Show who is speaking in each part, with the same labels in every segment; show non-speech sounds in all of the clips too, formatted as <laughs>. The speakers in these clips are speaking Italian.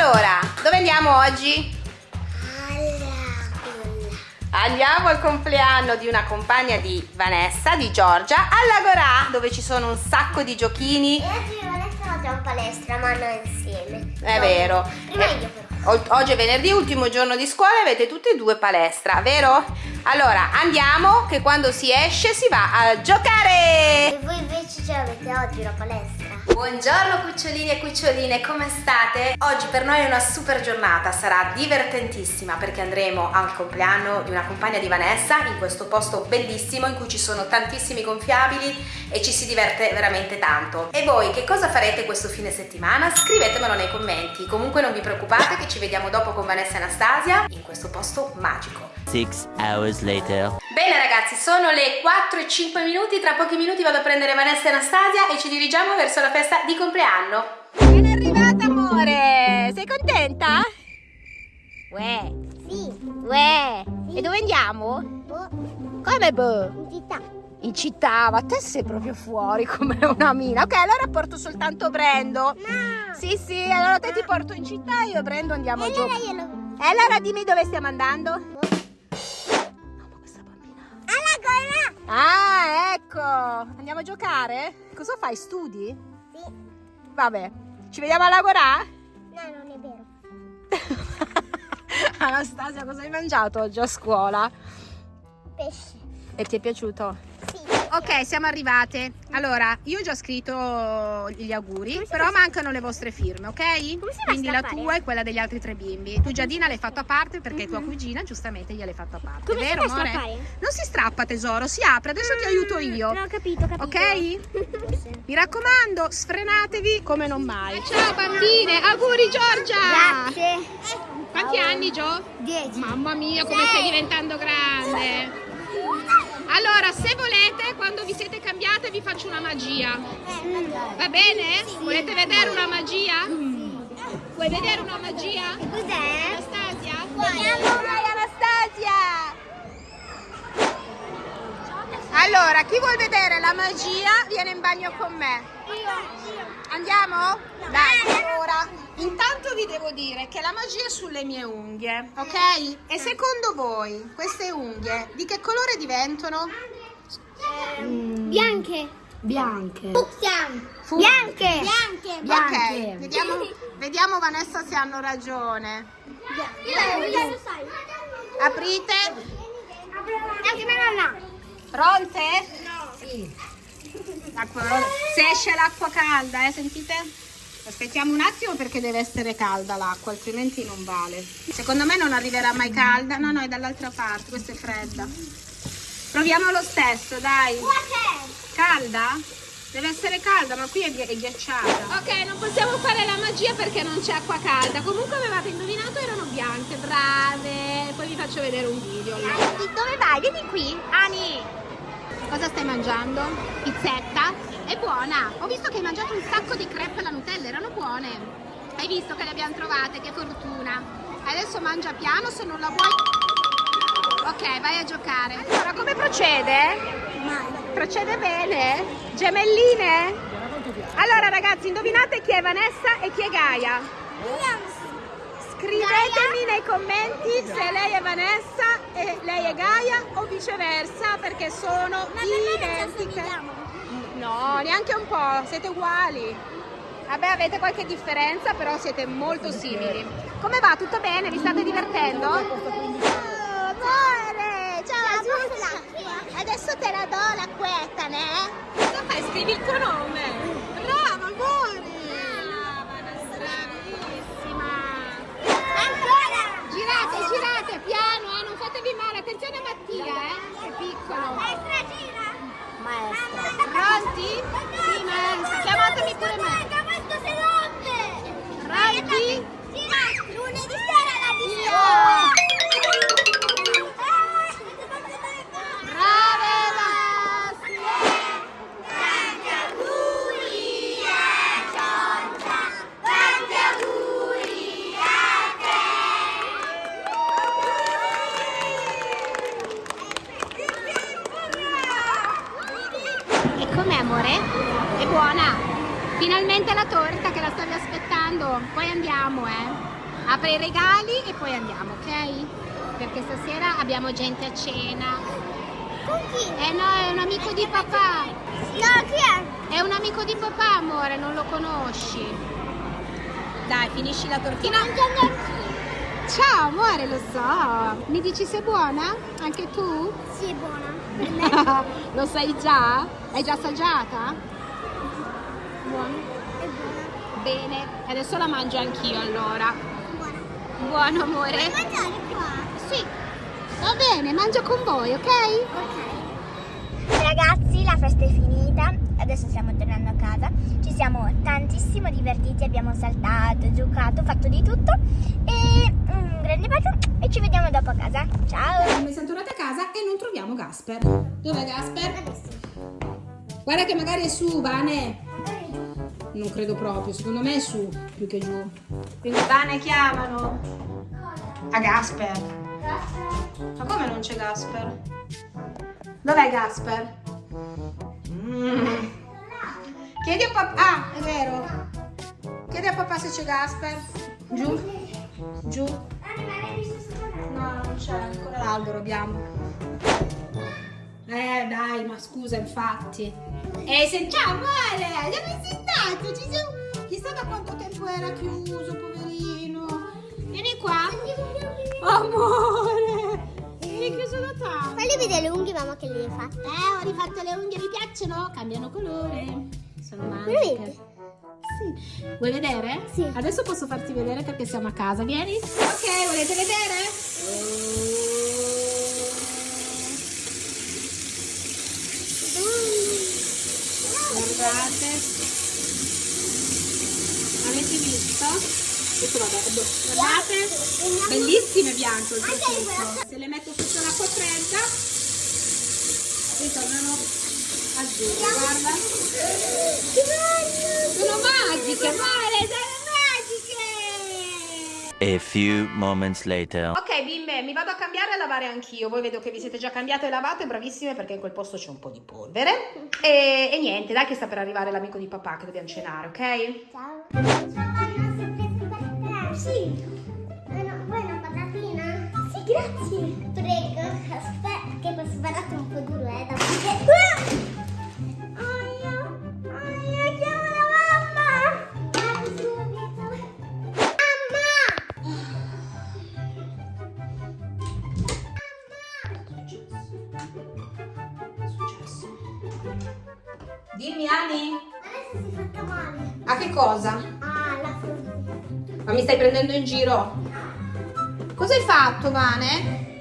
Speaker 1: Allora, dove andiamo oggi? Andiamo al compleanno di una compagna di Vanessa, di Giorgia, all'Agorà, dove ci sono un sacco di giochini.
Speaker 2: E oggi Vanessa va in palestra, ma noi insieme.
Speaker 1: È
Speaker 2: No,
Speaker 1: vero.
Speaker 2: Prima
Speaker 1: Eh,
Speaker 2: io però.
Speaker 1: Oggi è venerdì, ultimo giorno di scuola e avete tutti e due palestra, vero? Allora, andiamo che quando si esce si va a giocare!
Speaker 2: E voi invece ce l'avete oggi la palestra?
Speaker 1: Buongiorno cucciolini e cuccioline, come state? Oggi per noi è una super giornata, sarà divertentissima perché andremo al compleanno di una compagna di Vanessa in questo posto bellissimo in cui ci sono tantissimi gonfiabili e ci si diverte veramente tanto. E voi che cosa farete questo fine settimana? Scrivetemelo nei commenti. Comunque non vi preoccupate che ci vediamo dopo con Vanessa e Anastasia in questo posto magico.
Speaker 3: Six hours later.
Speaker 1: Bene ragazzi, sono le 4 e 5 minuti, tra pochi minuti vado a prendere Vanessa e Anastasia e ci dirigiamo verso la festa di compleanno. Ben arrivata amore, sei contenta? Uè,
Speaker 2: Sì.
Speaker 1: uè, e dove andiamo?
Speaker 2: Boh,
Speaker 1: Come boh?
Speaker 2: in città.
Speaker 1: In città, ma te sei proprio fuori come una mina. Ok, allora porto soltanto Brendo.
Speaker 2: No.
Speaker 1: Sì, sì, allora te ti porto in città e io e Brendo andiamo
Speaker 2: E
Speaker 1: giù.
Speaker 2: allora io lo...
Speaker 1: E allora dimmi dove stiamo andando?
Speaker 2: Boh.
Speaker 1: Ah, ecco! Andiamo a giocare? Cosa fai? Studi?
Speaker 2: Sì.
Speaker 1: Vabbè, ci vediamo alla Gorà?
Speaker 2: No, non è vero. <laughs>
Speaker 1: Anastasia, cosa hai mangiato oggi a scuola?
Speaker 2: Pesce.
Speaker 1: E ti è piaciuto? Ok, siamo arrivate. Allora, io ho già scritto gli auguri, però mancano le vostre firme, ok? Quindi la tua e quella degli altri tre bimbi. Tu Giadina l'hai fatto a parte perché tua cugina giustamente gliel'hai fatto a parte.
Speaker 2: Come
Speaker 1: vero, amore? Non si strappa tesoro, si apre, adesso ti aiuto io.
Speaker 2: No, ho capito, capito.
Speaker 1: Ok? <laughs> Mi raccomando, sfrenatevi come non mai. Ciao bambine, auguri Giorgia!
Speaker 2: Grazie.
Speaker 1: Quanti anni Gio?
Speaker 2: Dieci.
Speaker 1: Mamma mia, come stai diventando grande! Allora, se volete, quando vi siete cambiate vi faccio una magia. Va bene? Volete vedere una magia? Vuoi vedere una magia?
Speaker 2: Cos'è?
Speaker 1: Anastasia?
Speaker 2: Vediamo.
Speaker 1: Dai Anastasia! Allora, chi vuol vedere la magia viene in bagno con me. Andiamo? Dai, allora. Intanto vi devo dire che la magia è sulle mie unghie, ok? E secondo voi queste unghie di che colore diventano?
Speaker 2: Bianche.
Speaker 4: Bianche.
Speaker 2: Fucsia.
Speaker 1: Fu-
Speaker 2: Bianche. Bianche.
Speaker 1: Ok, vediamo, vedidiamo Vanessa se hanno ragione.
Speaker 2: Sai.
Speaker 1: Aprite.
Speaker 2: Anche mia nonna.
Speaker 1: Pronte? Sì. Se esce l'acqua calda, eh, sentite? Aspettiamo un attimo perché deve essere calda l'acqua, altrimenti non vale. Secondo me non arriverà mai calda. No, no, è dall'altra parte, questa è fredda. Proviamo lo stesso, dai. Calda? Deve essere calda, ma qui è, ghi- è ghiacciata. Ok, non possiamo magia perché non c'è acqua calda. Comunque avevate indovinato, erano bianche, brave. Poi vi faccio vedere un video. allora.
Speaker 2: Dove vai? Vieni qui.
Speaker 1: Ani, cosa stai mangiando? Pizzetta? È buona. Ho visto che hai mangiato un sacco di crepe alla Nutella, erano buone. Hai visto che le abbiamo trovate, che fortuna. Adesso mangia piano, se non la vuoi... Ok, vai a giocare. Allora, come procede? Procede bene? Gemelline? Allora ragazzi, indovinate chi è Vanessa e chi è Gaia. Scrivetemi nei commenti se lei è Vanessa e lei è Gaia o viceversa perché sono identiche. No, neanche un po', siete uguali. Vabbè, avete qualche differenza, però siete molto simili. Come va? Tutto bene? Vi state divertendo? amore, ciao Adesso te la do l'acquetta, ne? Cosa fai? Scrivi il tuo nome. Eh. Apre i regali e poi andiamo, ok? Perché stasera abbiamo gente a cena.
Speaker 2: Con chi?
Speaker 1: Eh no, è un amico di papà.
Speaker 2: No, chi è?
Speaker 1: È un amico di papà, amore, non lo conosci. Dai, finisci la tortina. Ciao, amore, lo so. Mi dici se è buona? Anche tu?
Speaker 2: Sì, è buona. <laughs>
Speaker 1: lo sai già? L'hai già assaggiata? Buona. Bene, adesso la mangio anch'io allora.
Speaker 2: Buona.
Speaker 1: Buono, amore.
Speaker 2: Puoi mangiare qua?
Speaker 1: Sì. Va bene, mangio con voi, ok?
Speaker 2: Ok. Ragazzi, la festa è finita. Adesso stiamo tornando a casa. Ci siamo tantissimo divertiti, abbiamo saltato, giocato, fatto di tutto. E un grande bacio e ci vediamo dopo a casa. Ciao!
Speaker 1: Noi siamo tornati a casa e non troviamo Gasper. Dov'è Gasper? Guarda che magari è su, Vane. Non credo proprio, secondo me è su più che giù. Quindi Vane chiamano. A Gasper. Ma come non c'è Gasper? Dov'è Gasper? Mm. Chiedi a papà. Ah, è vero. Chiedi a papà se c'è Gasper. Giù. Giù. No, non c'è ancora l'albero abbiamo. Eh dai, ma scusa, infatti. Eh, se... ciao amore, da quanto tempo era chiuso, poverino. Vieni qua. Amore, eri chiuso da tanto.
Speaker 2: Fagli vedere le unghie, mamma, che le hai fatte.
Speaker 1: Eh, ho rifatto le unghie, vi piacciono? Cambiano colore. Sono magiche. Sì. Vuoi vedere?
Speaker 2: Sì.
Speaker 1: Adesso posso farti vedere perché siamo a casa. Vieni. Ok, volete vedere? Guardate. Avete visto? Questo vabbè, boh. Guardate. Bellissime bianche oltretutto. Se le metto sotto l'acqua fredda, ritornano azzurre. Guarda. Sono magiche, Mare, sono magiche!
Speaker 3: A few moments later.
Speaker 1: Ok bimbe, mi vado a cambiare e a lavare anch'io. Voi vedo che vi siete già cambiate e lavate, bravissime perché in quel posto c'è un po' di polvere. E, e niente, dai che sta per arrivare l'amico di papà che dobbiamo cenare, ok?
Speaker 2: Ciao. Sì. No, vuoi una patatina? Sì, grazie. Prego, aspetta che questo barato è un po' duro, eh, da Aia, aia, chiamo la mamma. Vado subito. Mamma!
Speaker 1: Dimmi Ani,
Speaker 2: Adesso si è fatta male.
Speaker 1: a che cosa? Ma mi stai prendendo in giro? Cosa hai fatto, Vane?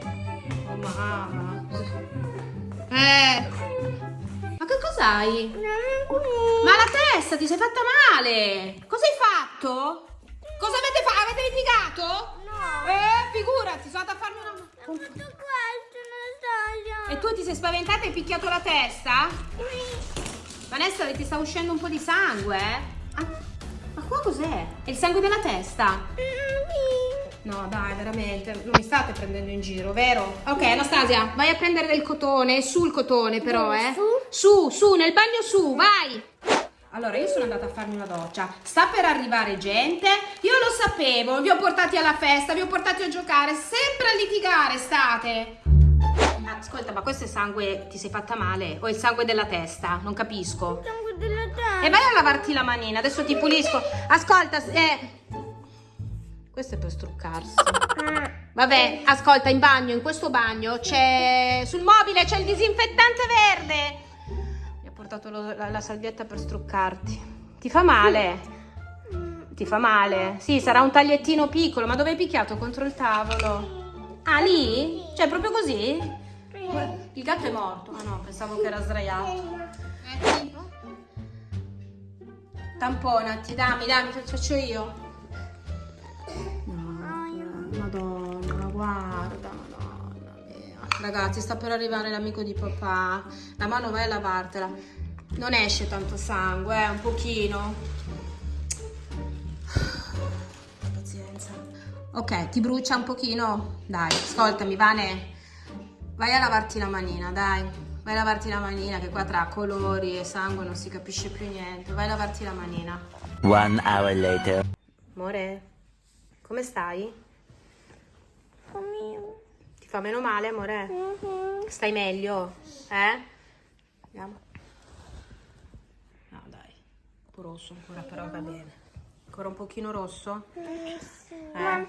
Speaker 1: Oh mamma. Eh. Ma che cos'hai? Ma la testa, ti sei fatta male! Cosa hai fatto? Cosa avete fatto? Avete litigato?
Speaker 2: No.
Speaker 1: Eh, figurati, sono andata a farmi una...
Speaker 2: Tutto questo, Nastasia.
Speaker 1: E tu ti sei spaventata e hai picchiato la testa? Vanessa, ti sta uscendo un po' di sangue, eh? Qua cos'è? È il sangue della testa? No, dai, veramente, non mi state prendendo in giro, vero? Ok, Anastasia, vai a prendere del cotone, sul cotone però, eh?
Speaker 2: su?
Speaker 1: Su, su, nel bagno su, vai! Allora, io sono andata a farmi una doccia, sta per arrivare gente, io lo sapevo, vi ho portati alla festa, vi ho portati a giocare, sempre a litigare state. Ascolta, ma questo è sangue, ti sei fatta male? O è il sangue della testa? Non capisco. E vai a lavarti la manina, adesso ti pulisco. Ascolta, eh... Questo è per struccarsi. Vabbè, ascolta, in bagno, in questo bagno c'è... Sul mobile c'è il disinfettante verde. Mi ha portato lo- la, la salvietta per struccarti. Ti fa male? Ti fa male? Sì, sarà un tagliettino piccolo, ma dove hai picchiato? Contro il tavolo? Ah, lì? Cioè, proprio così? Il gatto è morto. Ah no, pensavo che era sdraiato. Tamponati, dammi, dammi, lo faccio io. Madonna, guarda, madonna mia. Ragazzi, sta per arrivare l'amico di papà. La mano vai a lavartela. Non esce tanto sangue, eh, un pochino. Pazienza. Ok, ti brucia un pochino? Dai, ascoltami, Vane. Vai a lavarti la manina, dai. Vai a lavarti la manina, che qua tra colori e sangue non si capisce più niente. Vai a lavarti la manina.
Speaker 3: One hour later.
Speaker 1: Amore, come stai?
Speaker 2: Come...
Speaker 1: Ti fa meno male, amore?
Speaker 2: Mhm.
Speaker 1: Stai meglio? Eh? Andiamo. No, dai. Un po' rosso ancora, però va bene. Ancora un pochino rosso? Eh?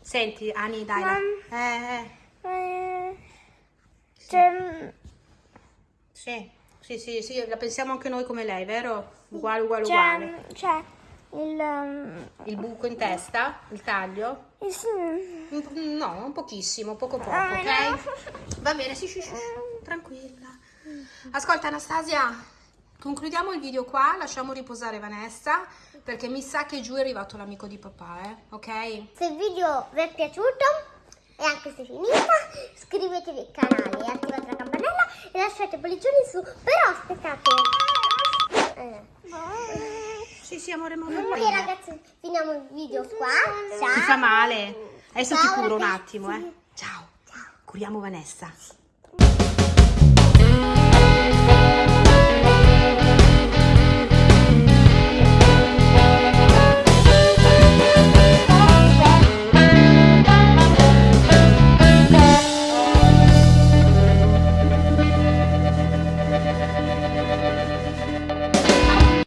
Speaker 1: Senti, Ani, dai. Eh, eh.
Speaker 2: Eh, C'è...
Speaker 1: Sì, sì, sì, sì, la pensiamo anche noi come lei, vero? Uguale, uguale, uguale.
Speaker 2: C'è il... um,
Speaker 1: Il buco in testa, il taglio? Un po- No, un pochissimo, poco poco,
Speaker 2: Ah,
Speaker 1: ok? Va bene, sì, sì, sì, sì, tranquilla. Ascolta Anastasia, concludiamo il video qua, lasciamo riposare Vanessa, perché mi sa che giù è arrivato l'amico di papà, eh? Ok?
Speaker 2: Se il video vi è piaciuto e anche se è finita, iscrivetevi al canale e attivate la e lasciate pollicioni su. Però aspettate. Eh.
Speaker 1: Sì, sì, amore, ma
Speaker 2: Ok ragazzi, finiamo il video qua. Ciao.
Speaker 1: Ti fa male? Adesso ti
Speaker 2: Ciao,
Speaker 1: curo un
Speaker 2: ragazzi.
Speaker 1: attimo, eh? Ciao. Curiamo Vanessa.